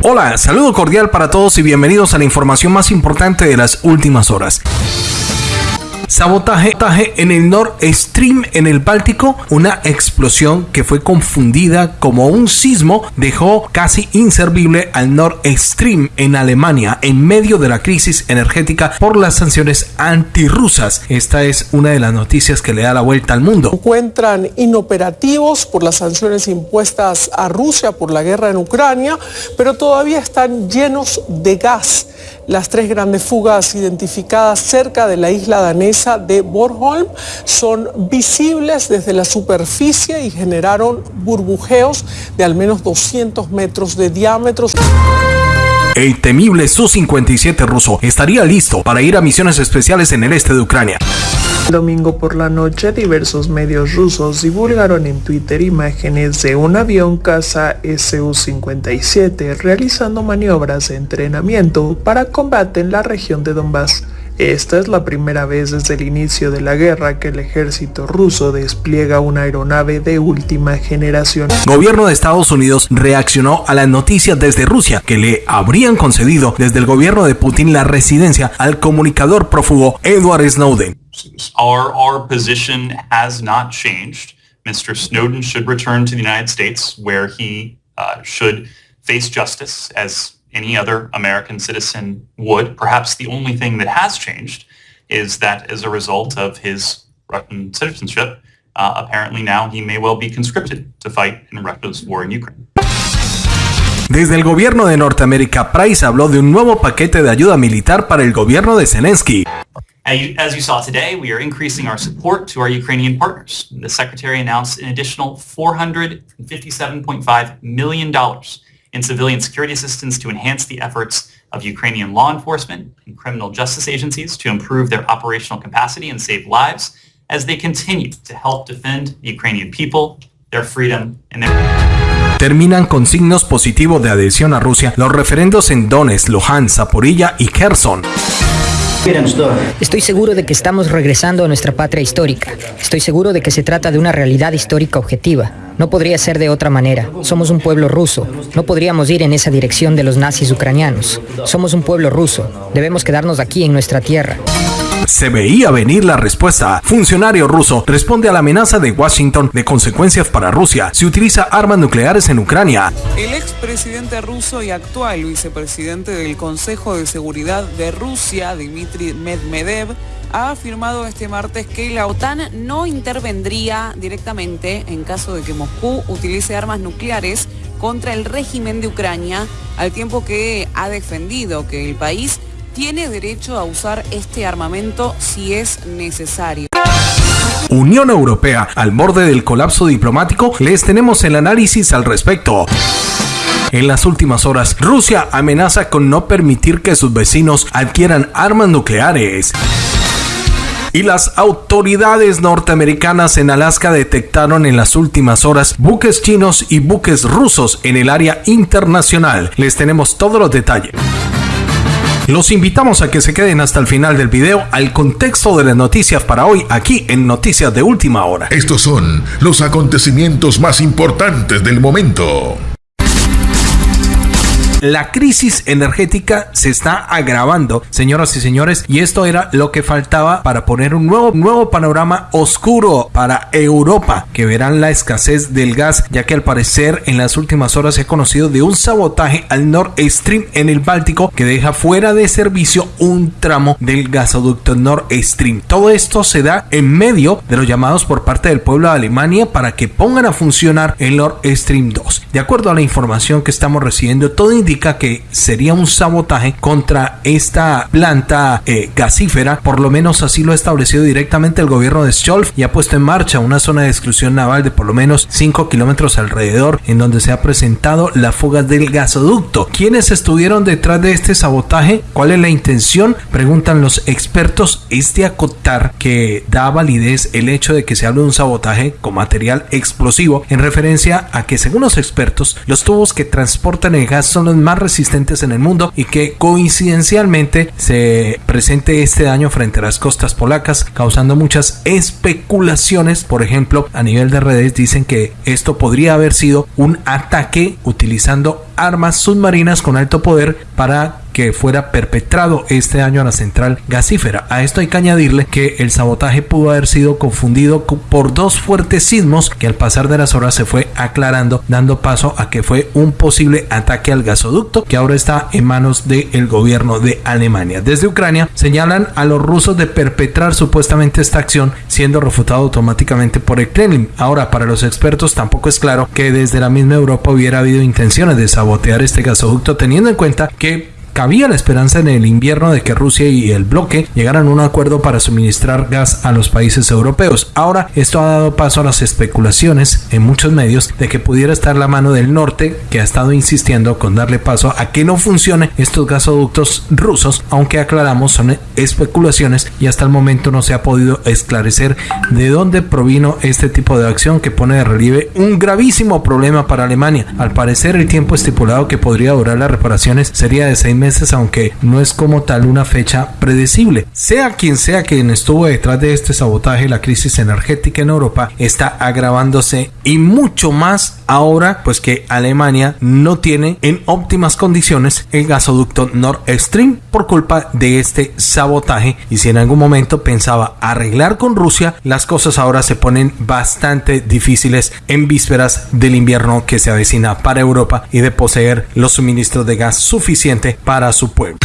Hola, saludo cordial para todos y bienvenidos a la información más importante de las últimas horas. Sabotaje en el Nord Stream en el Báltico, una explosión que fue confundida como un sismo dejó casi inservible al Nord Stream en Alemania en medio de la crisis energética por las sanciones antirrusas. Esta es una de las noticias que le da la vuelta al mundo. Encuentran inoperativos por las sanciones impuestas a Rusia por la guerra en Ucrania, pero todavía están llenos de gas las tres grandes fugas identificadas cerca de la isla danesa de Bornholm son visibles desde la superficie y generaron burbujeos de al menos 200 metros de diámetro. El temible Su-57 ruso estaría listo para ir a misiones especiales en el este de Ucrania. Domingo por la noche, diversos medios rusos divulgaron en Twitter imágenes de un avión caza Su-57 realizando maniobras de entrenamiento para combate en la región de Donbass. Esta es la primera vez desde el inicio de la guerra que el ejército ruso despliega una aeronave de última generación. Gobierno de Estados Unidos reaccionó a las noticias desde Rusia que le habrían concedido desde el gobierno de Putin la residencia al comunicador prófugo Edward Snowden. Our, our position has not changed. Mr. Snowden should return to the United States where he uh, should face justice as any other American citizen would. Perhaps the only thing that has changed is that as a result of his Russian citizenship, uh, apparently now he may well be conscripted to fight in Russia's war in Ukraine. Desde el gobierno de Norteamérica, Price habló de un nuevo paquete de ayuda militar para el gobierno de Zelensky. As you saw today, we are increasing our support to our Ukrainian partners. The Secretary announced an additional $457.5 million in civilian security assistance to enhance the efforts of Ukrainian law enforcement and criminal justice agencies to improve their operational capacity and save lives as they continue to help defend the Ukrainian people, their freedom, and their... Terminan con signos positivos de adhesión a Rusia los referendos en Donetsk, Luhansk, Zaporilla y Kherson. Estoy seguro de que estamos regresando a nuestra patria histórica. Estoy seguro de que se trata de una realidad histórica objetiva. No podría ser de otra manera. Somos un pueblo ruso. No podríamos ir en esa dirección de los nazis ucranianos. Somos un pueblo ruso. Debemos quedarnos aquí en nuestra tierra. Se veía venir la respuesta. Funcionario ruso responde a la amenaza de Washington de consecuencias para Rusia si utiliza armas nucleares en Ucrania. El expresidente ruso y actual vicepresidente del Consejo de Seguridad de Rusia, Dmitry Medvedev, ha afirmado este martes que la OTAN no intervendría directamente en caso de que Moscú utilice armas nucleares contra el régimen de Ucrania, al tiempo que ha defendido que el país tiene derecho a usar este armamento si es necesario. Unión Europea al borde del colapso diplomático, les tenemos el análisis al respecto. En las últimas horas, Rusia amenaza con no permitir que sus vecinos adquieran armas nucleares. Y las autoridades norteamericanas en Alaska detectaron en las últimas horas buques chinos y buques rusos en el área internacional. Les tenemos todos los detalles. Los invitamos a que se queden hasta el final del video al contexto de las noticias para hoy aquí en Noticias de Última Hora. Estos son los acontecimientos más importantes del momento. La crisis energética se está agravando, señoras y señores, y esto era lo que faltaba para poner un nuevo, nuevo panorama oscuro para Europa, que verán la escasez del gas, ya que al parecer en las últimas horas se ha conocido de un sabotaje al Nord Stream en el Báltico que deja fuera de servicio un tramo del gasoducto Nord Stream. Todo esto se da en medio de los llamados por parte del pueblo de Alemania para que pongan a funcionar el Nord Stream 2. De acuerdo a la información que estamos recibiendo, todo indica que sería un sabotaje contra esta planta eh, gasífera, por lo menos así lo ha establecido directamente el gobierno de Scholz y ha puesto en marcha una zona de exclusión naval de por lo menos 5 kilómetros alrededor en donde se ha presentado la fuga del gasoducto. ¿Quiénes estuvieron detrás de este sabotaje? ¿Cuál es la intención? Preguntan los expertos. Es de acotar que da validez el hecho de que se hable de un sabotaje con material explosivo en referencia a que según los expertos los tubos que transportan el gas son los más resistentes en el mundo y que coincidencialmente se presente este año frente a las costas polacas, causando muchas especulaciones. Por ejemplo, a nivel de redes dicen que esto podría haber sido un ataque utilizando armas submarinas con alto poder para que fuera perpetrado este año a la central gasífera. A esto hay que añadirle que el sabotaje pudo haber sido confundido por dos fuertes sismos que al pasar de las horas se fue aclarando, dando paso a que fue un posible ataque al gasoducto que ahora está en manos del gobierno de Alemania. Desde Ucrania señalan a los rusos de perpetrar supuestamente esta acción, siendo refutado automáticamente por el Kremlin. Ahora, para los expertos tampoco es claro que desde la misma Europa hubiera habido intenciones de sabotear este gasoducto, teniendo en cuenta que Había la esperanza en el invierno de que Rusia y el bloque llegaran a un acuerdo para suministrar gas a los países europeos. Ahora esto ha dado paso a las especulaciones en muchos medios de que pudiera estar la mano del norte que ha estado insistiendo con darle paso a que no funcione estos gasoductos rusos, aunque aclaramos son especulaciones y hasta el momento no se ha podido esclarecer de dónde provino este tipo de acción que pone de relieve un gravísimo problema para Alemania. Al parecer el tiempo estipulado que podría durar las reparaciones sería de seis meses aunque no es como tal una fecha predecible. Sea quien sea quien estuvo detrás de este sabotaje, la crisis energética en Europa está agravándose y mucho más ahora pues que Alemania no tiene en óptimas condiciones el gasoducto Nord Stream por culpa de este sabotaje y si en algún momento pensaba arreglar con Rusia, las cosas ahora se ponen bastante difíciles en vísperas del invierno que se avecina para Europa y de poseer los suministros de gas suficiente para para su pueblo.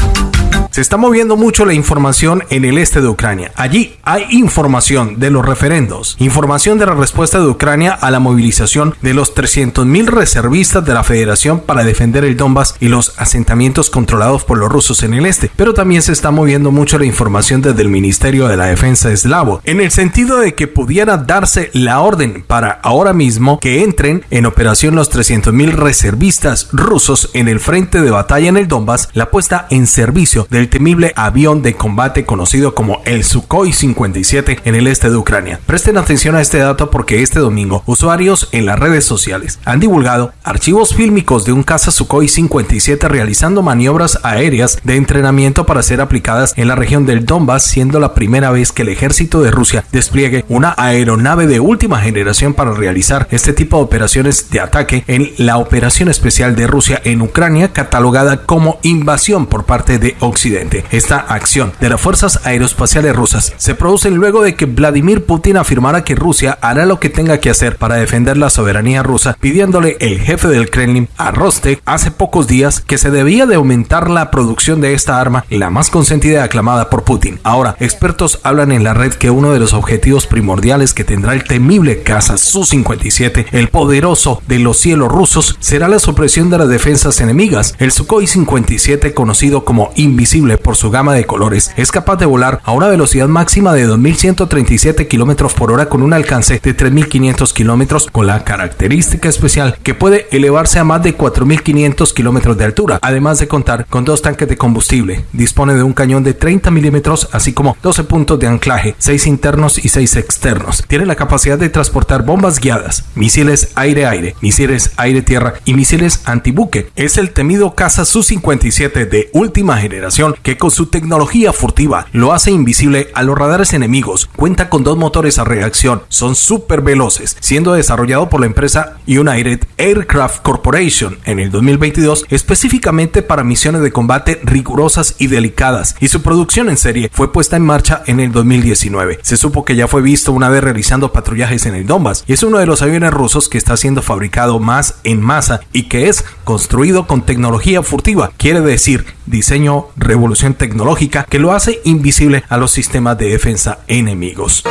Se está moviendo mucho la información en el este de Ucrania. Allí hay información de los referendos, información de la respuesta de Ucrania a la movilización de los 300.000 reservistas de la Federación para defender el Donbass y los asentamientos controlados por los rusos en el este. Pero también se está moviendo mucho la información desde el Ministerio de la Defensa eslavo, en el sentido de que pudiera darse la orden para ahora mismo que entren en operación los 300.000 reservistas rusos en el frente de batalla en el Donbass, la puesta en servicio del temible avión de combate conocido como el Sukhoi 57 en el este de Ucrania. Presten atención a este dato porque este domingo usuarios en las redes sociales han divulgado archivos fílmicos de un caza Sukhoi 57 realizando maniobras aéreas de entrenamiento para ser aplicadas en la región del Donbass, siendo la primera vez que el ejército de Rusia despliegue una aeronave de última generación para realizar este tipo de operaciones de ataque en la operación especial de Rusia en Ucrania catalogada como invasión por parte de Occidente. Esta acción de las fuerzas aeroespaciales rusas se produce luego de que Vladimir Putin afirmara que Rusia hará lo que tenga que hacer para defender la soberanía rusa, pidiéndole el jefe del Kremlin a Rostek hace pocos días que se debía de aumentar la producción de esta arma, la más consentida y aclamada por Putin. Ahora, expertos hablan en la red que uno de los objetivos primordiales que tendrá el temible caza Su-57, el poderoso de los cielos rusos, será la supresión de las defensas enemigas. El Sukhoi 57, conocido como invisible por su gama de colores, es capaz de volar a una velocidad máxima de 2.137 km por hora con un alcance de 3.500 km con la característica especial que puede elevarse a más de 4.500 km de altura, además de contar con dos tanques de combustible. Dispone de un cañón de 30 milímetros, así como 12 puntos de anclaje, 6 internos y 6 externos. Tiene la capacidad de transportar bombas guiadas, misiles aire-aire, misiles aire-tierra y misiles antibuque. Es el temido caza Su-57 de última generación que con su tecnología furtiva lo hace invisible a los radares enemigos. Cuenta con dos motores a reacción, son súper veloces, siendo desarrollado por la empresa United Aircraft Corporation en el 2022 específicamente para misiones de combate rigurosas y delicadas, y su producción en serie fue puesta en marcha en el 2019. Se supo que ya fue visto una vez realizando patrullajes en el Donbass y es uno de los aviones rusos que está siendo fabricado más en masa y que es construido con tecnología furtiva, quiere decir diseño revolución tecnológica que lo hace invisible a los sistemas de defensa enemigos.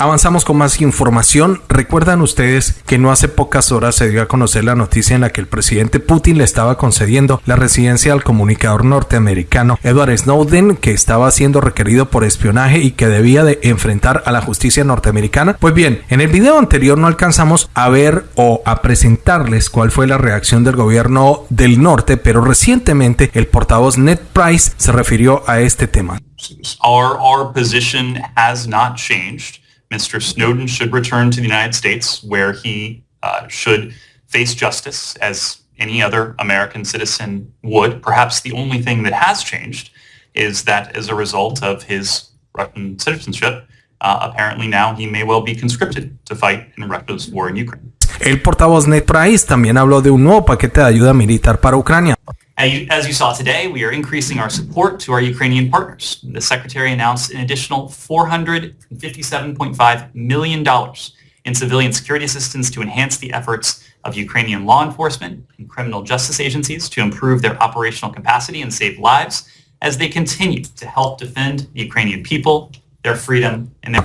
Avanzamos con más información. Recuerdan ustedes que no hace pocas horas se dio a conocer la noticia en la que el presidente Putin le estaba concediendo la residencia al comunicador norteamericano Edward Snowden, que estaba siendo requerido por espionaje y que debía de enfrentar a la justicia norteamericana. Pues bien, en el video anterior no alcanzamos a ver o a presentarles cuál fue la reacción del gobierno del norte, pero recientemente el portavoz Ned Price se refirió a este tema. Our, our position has not changed. Mr. Snowden should return to the United States, where he uh, should face justice as any other American citizen would. Perhaps the only thing that has changed is that as a result of his Russian citizenship, uh, apparently now he may well be conscripted to fight in Russia's war in Ukraine. El portavoz Ned Price también habló de un nuevo paquete de ayuda militar para Ucrania. As you, saw today, we are increasing our support to our Ukrainian partners. The Secretary announced an additional $457.5 million in civilian security assistance to enhance the efforts of Ukrainian law enforcement and criminal justice agencies to improve their operational capacity and save lives as they continue to help defend the Ukrainian people, their freedom, and their...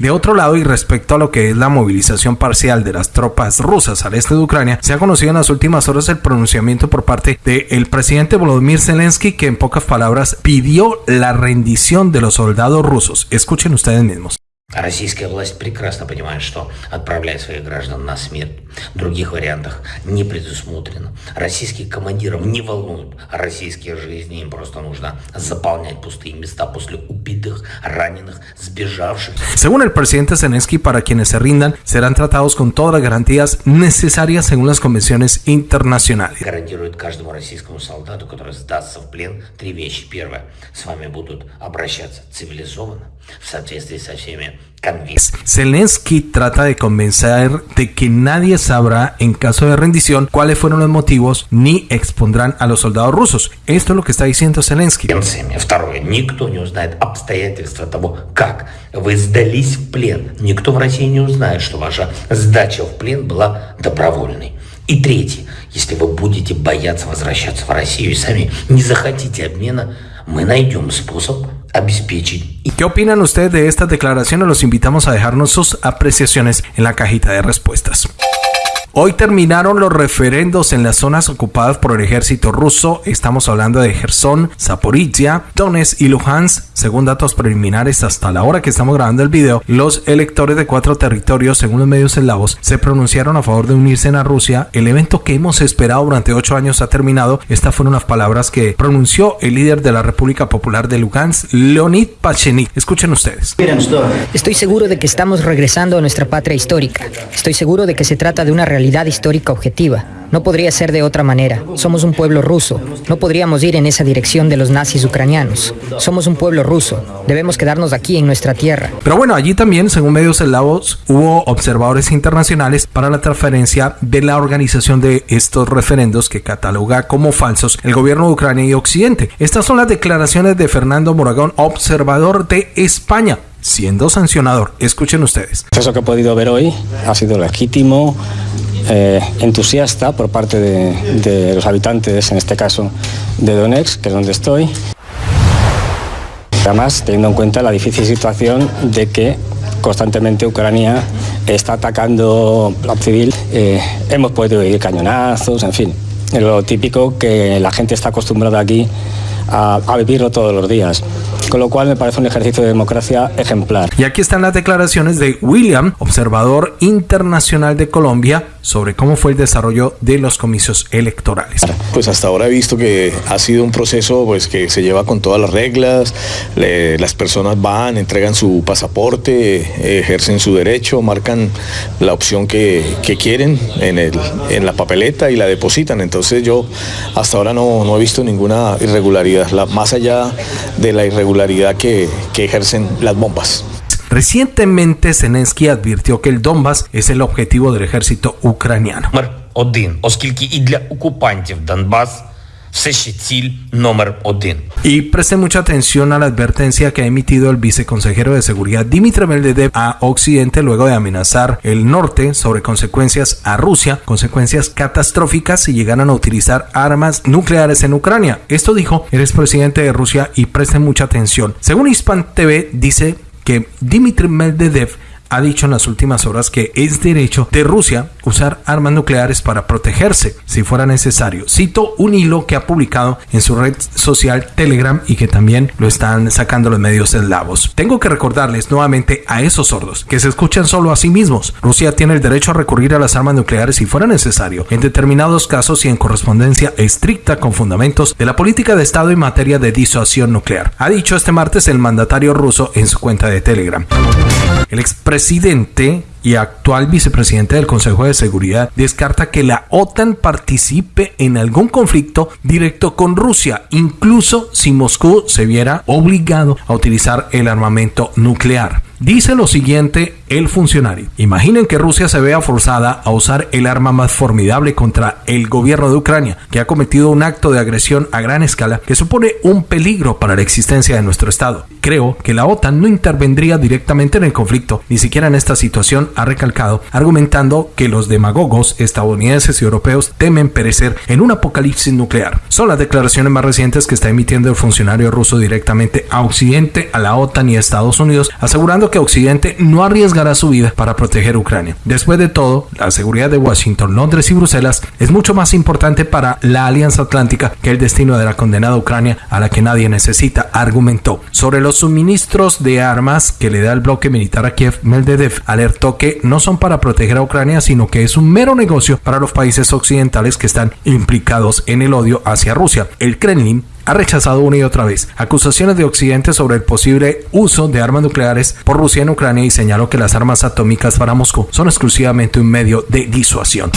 De otro lado, y respecto a lo que es la movilización parcial de las tropas rusas al este de Ucrania, se ha conocido en las últimas horas el pronunciamiento por parte del presidente Volodymyr Zelensky que en pocas palabras pidió la rendición de los soldados rusos. Escuchen ustedes mismos. Российская власть прекрасно понимает, что отправлять своих граждан на смерть других вариантах не предусмотрено. Российских командиров не волнуют российские жизни, им просто нужно заполнять пустые места после убитых, раненых, сбежавших. Según el presidente Zelensky, para quienes se rindan serán tratados con todas las garantías necesarias según las convenciones internacionales. Гарантирует каждому российскому солдату, который сдастся в плен, три вещи. Первое, с вами будут обращаться цивилизованно, в соответствии со всеми Zelensky trata de convencer de que nadie sabrá en caso de rendición cuáles fueron los motivos ni expondrán a los soldados rusos. Esto es lo que está diciendo Zelensky. Второе. Никто не узнает обстоятельства того, как вы сдались в плен. Никто в России не узнает, что ваша сдача в плен была добровольной. И третье. Если вы будете бояться возвращаться в Россию и сами не захотите обмена, мы найдем способ ¿Qué opinan ustedes de estas declaraciones? Los invitamos a dejarnos sus apreciaciones en la cajita de respuestas. Hoy terminaron los referendos en las zonas ocupadas por el ejército ruso. Estamos hablando de Gerson, Zaporizhia, Donetsk y Luhansk. Según datos preliminares, hasta la hora que estamos grabando el video, los electores de cuatro territorios, según los medios eslavos, se pronunciaron a favor de unirse a Rusia. El evento que hemos esperado durante ocho años ha terminado. Estas fueron las palabras que pronunció el líder de la República Popular de Luhansk, Leonid Pachenik. Escuchen ustedes. Estoy seguro de que estamos regresando a nuestra patria histórica. Estoy seguro de que se trata de una realidad histórica objetiva. No podría ser de otra manera. Somos un pueblo ruso. No podríamos ir en esa dirección de los nazis ucranianos. Somos un pueblo ruso. Debemos quedarnos aquí en nuestra tierra. Pero bueno, allí también, según medios eslavos, hubo observadores internacionales para la transferencia de la organización de estos referendos que cataloga como falsos el gobierno de Ucrania y Occidente. Estas son las declaraciones de Fernando Moragón, observador de España siendo sancionador. Escuchen ustedes. Eso que he podido ver hoy ha sido legítimo, eh, entusiasta por parte de, los habitantes, en este caso de Donetsk, que es donde estoy. Además, teniendo en cuenta la difícil situación de que constantemente Ucrania está atacando la civil, eh, hemos podido oír cañonazos, en fin, lo típico que la gente está acostumbrada aquí a, vivirlo todos los días. Con lo cual me parece un ejercicio de democracia ejemplar. Y aquí están las declaraciones de William, observador internacional de Colombia, sobre cómo fue el desarrollo de los comicios electorales. Pues hasta ahora he visto que ha sido un proceso pues, que se lleva con todas las reglas, las personas van, entregan su pasaporte, ejercen su derecho, marcan la opción que, quieren en, el, en la papeleta y la depositan. Entonces yo hasta ahora no, no he visto ninguna irregularidad más allá de la irregularidad que, que ejercen las bombas. Recientemente Zelensky advirtió que el Donbass es el objetivo del ejército ucraniano. Y preste mucha atención a la advertencia que ha emitido el viceconsejero de seguridad Dmitry Medvedev a Occidente luego de amenazar el norte sobre consecuencias a Rusia, consecuencias catastróficas si llegaran a utilizar armas nucleares en Ucrania. Esto dijo el expresidente de Rusia y preste mucha atención. Según Hispan TV dice que Dmitry Medvedev ha dicho en las últimas horas que es derecho de Rusia usar armas nucleares para protegerse si fuera necesario. Cito un hilo que ha publicado en su red social Telegram y que también lo están sacando los medios eslavos. Tengo que recordarles nuevamente a esos sordos que se escuchan solo a sí mismos. Rusia tiene el derecho a recurrir a las armas nucleares si fuera necesario, en determinados casos y en correspondencia estricta con fundamentos de la política de Estado en materia de disuasión nuclear. Ha dicho este martes el mandatario ruso en su cuenta de Telegram. El expresidente y actual vicepresidente del Consejo de Seguridad, descarta que la OTAN participe en algún conflicto directo con Rusia, incluso si Moscú se viera obligado a utilizar el armamento nuclear. Dice lo siguiente el funcionario. Imaginen que Rusia se vea forzada a usar el arma más formidable contra el gobierno de Ucrania, que ha cometido un acto de agresión a gran escala que supone un peligro para la existencia de nuestro Estado. Creo que la OTAN no intervendría directamente en el conflicto, ni siquiera en esta situación, ha recalcado, argumentando que los demagogos estadounidenses y europeos temen perecer en un apocalipsis nuclear. Son las declaraciones más recientes que está emitiendo el funcionario ruso directamente a Occidente, a la OTAN y a Estados Unidos, asegurando que Occidente no arriesgará su vida para proteger Ucrania. Después de todo, la seguridad de Washington, Londres y Bruselas es mucho más importante para la Alianza Atlántica que el destino de la condenada Ucrania a la que nadie necesita, argumentó. Sobre los suministros de armas que le da el bloque militar a Kiev, Medvedev alertó que no son para proteger a Ucrania, sino que es un mero negocio para los países occidentales que están implicados en el odio hacia Rusia. El Kremlin ha rechazado una y otra vez acusaciones de Occidente sobre el posible uso de armas nucleares por Rusia en Ucrania y señaló que las armas atómicas para Moscú son exclusivamente un medio de disuasión.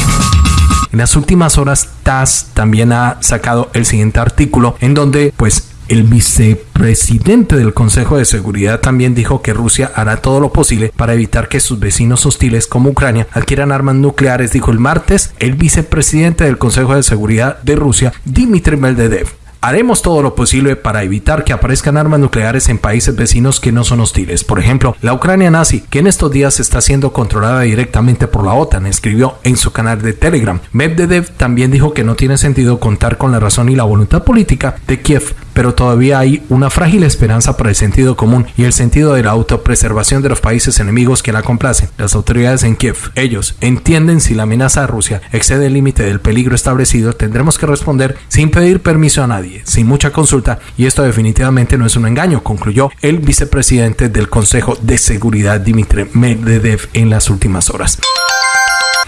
En las últimas horas, TASS también ha sacado el siguiente artículo en donde, pues, el vicepresidente del Consejo de Seguridad también dijo que Rusia hará todo lo posible para evitar que sus vecinos hostiles como Ucrania adquieran armas nucleares, dijo el martes el vicepresidente del Consejo de Seguridad de Rusia, Dmitry Medvedev. Haremos todo lo posible para evitar que aparezcan armas nucleares en países vecinos que no son hostiles. Por ejemplo, la Ucrania nazi, que en estos días está siendo controlada directamente por la OTAN, escribió en su canal de Telegram. Medvedev también dijo que no tiene sentido contar con la razón y la voluntad política de Kiev pero todavía hay una frágil esperanza para el sentido común y el sentido de la autopreservación de los países enemigos que la complacen. Las autoridades en Kiev, ellos, entienden si la amenaza a Rusia excede el límite del peligro establecido, tendremos que responder sin pedir permiso a nadie, sin mucha consulta, y esto definitivamente no es un engaño, concluyó el vicepresidente del Consejo de Seguridad Dmitry Medvedev en las últimas horas.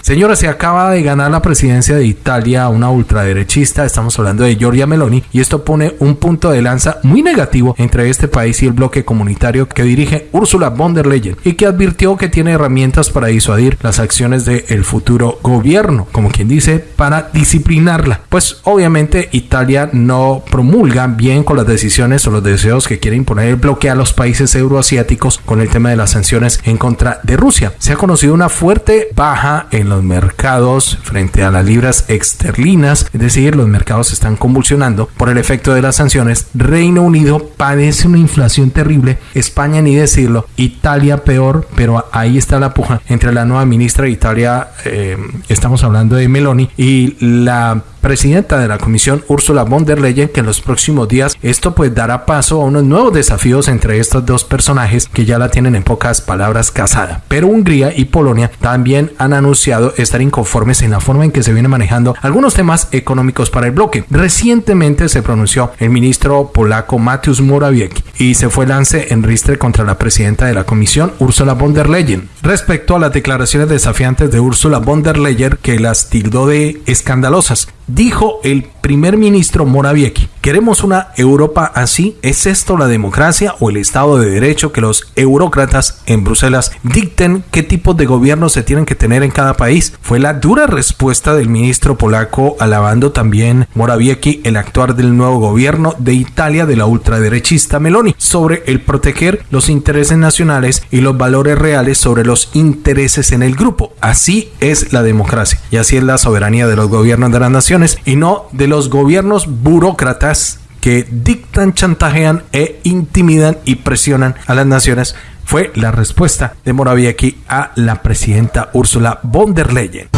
Señora, se acaba de ganar la presidencia de Italia una ultraderechista, estamos hablando de Giorgia Meloni, y esto pone un punto de lanza muy negativo entre este país y el bloque comunitario que dirige Ursula von der Leyen y que advirtió que tiene herramientas para disuadir las acciones del futuro gobierno, como quien dice, para disciplinarla. Pues obviamente Italia no promulga bien con las decisiones o los deseos que quiere imponer el bloque a los países euroasiáticos con el tema de las sanciones en contra de Rusia. Se ha conocido una fuerte baja en los mercados frente a las libras esterlinas, es decir, los mercados están convulsionando por el efecto de las sanciones. Reino Unido padece una inflación terrible, España ni decirlo, Italia peor, pero ahí está la puja entre la nueva ministra de Italia, eh, estamos hablando de Meloni, y la presidenta de la comisión Ursula von der Leyen que en los próximos días esto pues dará paso a unos nuevos desafíos entre estos dos personajes que ya la tienen en pocas palabras casada. Pero Hungría y Polonia también han anunciado estar inconformes en la forma en que se viene manejando algunos temas económicos para el bloque. Recientemente se pronunció el ministro polaco Mateusz Morawiecki y se fue lance en ristre contra la presidenta de la comisión Ursula von der Leyen respecto a las declaraciones desafiantes de Ursula von der Leyen que las tildó de escandalosas dijo el primer ministro Morawiecki, ¿queremos una Europa así? ¿Es esto la democracia o el Estado de Derecho que los eurócratas en Bruselas dicten qué tipo de gobierno se tienen que tener en cada país? Fue la dura respuesta del ministro polaco alabando también Morawiecki el actuar del nuevo gobierno de Italia de la ultraderechista Meloni sobre el proteger los intereses nacionales y los valores reales sobre los intereses en el grupo. Así es la democracia y así es la soberanía de los gobiernos de las naciones y no de los gobiernos burócratas que dictan, chantajean e intimidan y presionan a las naciones fue la respuesta de Morawiecki a la presidenta Ursula von der Leyen.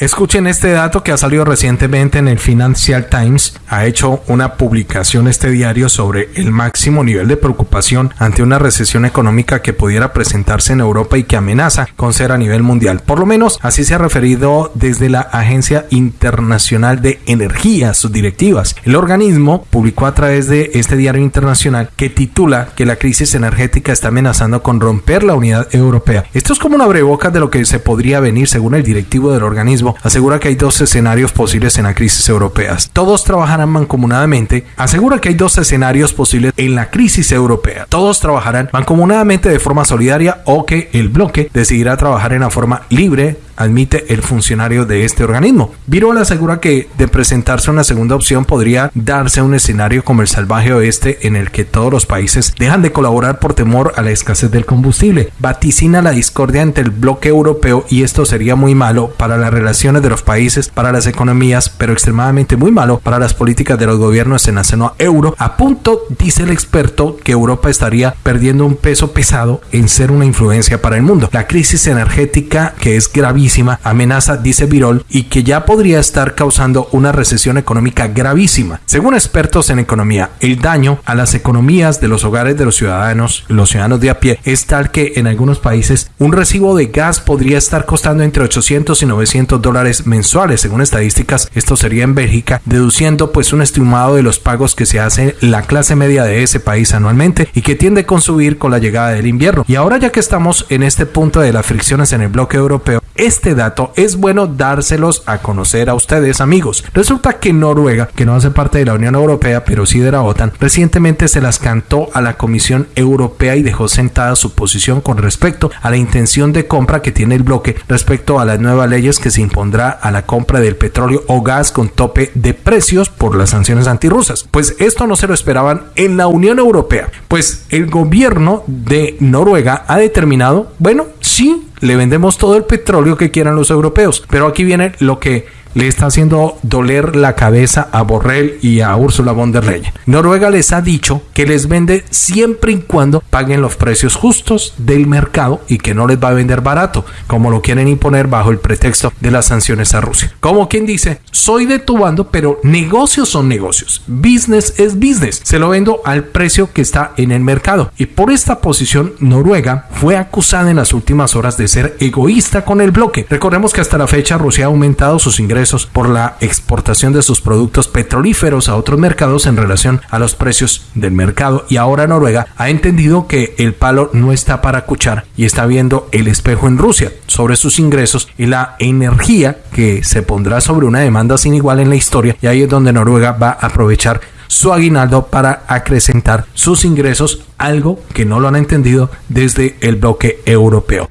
Escuchen este dato que ha salido recientemente en el Financial Times. Ha hecho una publicación este diario sobre el máximo nivel de preocupación ante una recesión económica que pudiera presentarse en Europa y que amenaza con ser a nivel mundial. Por lo menos así se ha referido desde la Agencia Internacional de Energía, sus directivas. El organismo publicó a través de este diario internacional que titula que la crisis energética está amenazando con romper la unidad europea. Esto es como una abrebocas de lo que se podría venir según el directivo del organismo asegura que hay dos escenarios posibles en la crisis europea. Todos trabajarán mancomunadamente. Asegura que hay dos escenarios posibles en la crisis europea. Todos trabajarán mancomunadamente de forma solidaria o que el bloque decidirá trabajar en la forma libre, admite el funcionario de este organismo. Birol asegura que de presentarse una segunda opción podría darse un escenario como el salvaje oeste en el que todos los países dejan de colaborar por temor a la escasez del combustible. Vaticina la discordia entre el bloque europeo y esto sería muy malo para las relaciones de los países, para las economías, pero extremadamente muy malo para las políticas de los gobiernos en la zona euro. A punto, dice el experto, que Europa estaría perdiendo un peso pesado en ser una influencia para el mundo. La crisis energética, que es gravísima, amenaza, dice Virol, y que ya podría estar causando una recesión económica gravísima. Según expertos en economía, el daño a las economías de los hogares de los ciudadanos, los ciudadanos de a pie, es tal que en algunos países un recibo de gas podría estar costando entre 800 y 900 dólares mensuales. Según estadísticas, esto sería en Bélgica, deduciendo pues un estimado de los pagos que se hace la clase media de ese país anualmente y que tiende a consumir con la llegada del invierno. Y ahora ya que estamos en este punto de las fricciones en el bloque europeo, este dato es bueno dárselos a conocer a ustedes amigos. Resulta que Noruega, que no hace parte de la Unión Europea pero sí de la OTAN, recientemente se las cantó a la Comisión Europea y dejó sentada su posición con respecto a la intención de compra que tiene el bloque respecto a las nuevas leyes que se impondrá a la compra del petróleo o gas con tope de precios por las sanciones antirrusas. Pues esto no se lo esperaban en la Unión Europea, pues el gobierno de Noruega ha determinado, bueno, sí le vendemos todo el petróleo que quieran los europeos. Pero aquí viene lo que le está haciendo doler la cabeza a Borrell y a Ursula von der Leyen. Noruega les ha dicho que les vende siempre y cuando paguen los precios justos del mercado y que no les va a vender barato, como lo quieren imponer bajo el pretexto de las sanciones a Rusia. Como quien dice, soy de tu bando, pero negocios son negocios. Business es business. Se lo vendo al precio que está en el mercado. Y por esta posición, Noruega fue acusada en las últimas horas de ser egoísta con el bloque. Recordemos que hasta la fecha Rusia ha aumentado sus ingresos por la exportación de sus productos petrolíferos a otros mercados en relación a los precios del mercado y ahora Noruega ha entendido que el palo no está para cuchar y está viendo el espejo en Rusia sobre sus ingresos y la energía que se pondrá sobre una demanda sin igual en la historia y ahí es donde Noruega va a aprovechar su aguinaldo para acrecentar sus ingresos, algo que no lo han entendido desde el bloque europeo.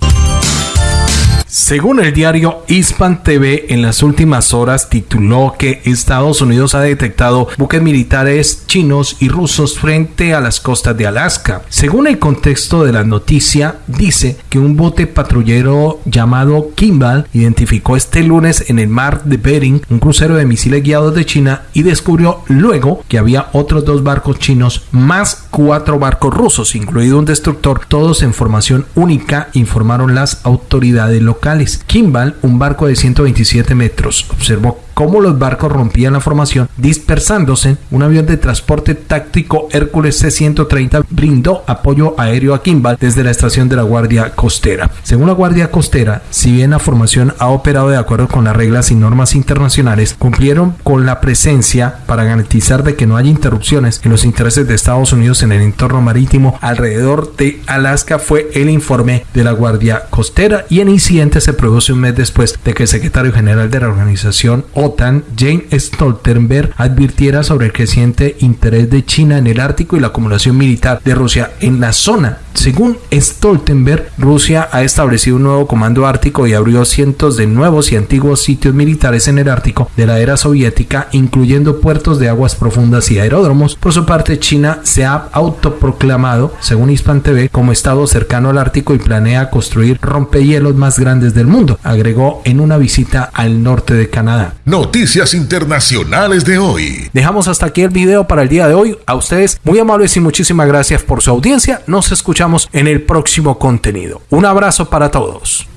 Según el diario Hispan TV, en las últimas horas tituló que Estados Unidos ha detectado buques militares chinos y rusos frente a las costas de Alaska. Según el contexto de la noticia, dice que un bote patrullero llamado Kimball identificó este lunes en el mar de Bering un crucero de misiles guiados de China y descubrió luego que había otros dos barcos chinos más cuatro barcos rusos, incluido un destructor, todos en formación única, informaron las autoridades locales. Kimball, un barco de 127 metros, observó cómo los barcos rompían la formación, dispersándose. Un avión de transporte táctico Hércules C-130 brindó apoyo aéreo a Kimball desde la estación de la Guardia Costera. Según la Guardia Costera, si bien la formación ha operado de acuerdo con las reglas y normas internacionales, cumplieron con la presencia para garantizar de que no haya interrupciones en los intereses de Estados Unidos en el entorno marítimo alrededor de Alaska fue el informe de la Guardia Costera y el incidente se produce un mes después de que el secretario general de la organización OTAN, Jane Stoltenberg, advirtiera sobre el creciente interés de China en el Ártico y la acumulación militar de Rusia en la zona. Según Stoltenberg, Rusia ha establecido un nuevo comando ártico y abrió cientos de nuevos y antiguos sitios militares en el Ártico de la era soviética, incluyendo puertos de aguas profundas y aeródromos. Por su parte, China se ha autoproclamado, según Hispan TV, como estado cercano al Ártico y planea construir rompehielos más grandes del mundo, agregó en una visita al norte de Canadá. Noticias internacionales de hoy. Dejamos hasta aquí el video para el día de hoy. A ustedes muy amables y muchísimas gracias por su audiencia. Nos escuchamos en el próximo contenido. Un abrazo para todos.